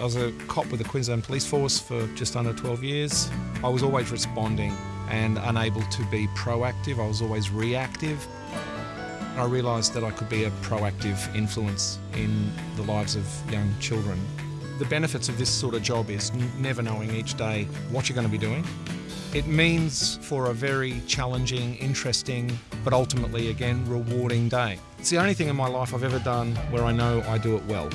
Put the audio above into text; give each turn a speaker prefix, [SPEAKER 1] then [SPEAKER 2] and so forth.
[SPEAKER 1] I was a cop with the Queensland Police Force for just under 12 years. I was always responding and unable to be proactive. I was always reactive. I realised that I could be a proactive influence in the lives of young children. The benefits of this sort of job is never knowing each day what you're going to be doing. It means for a very challenging, interesting, but ultimately, again, rewarding day. It's the only thing in my life I've ever done where I know I do it well.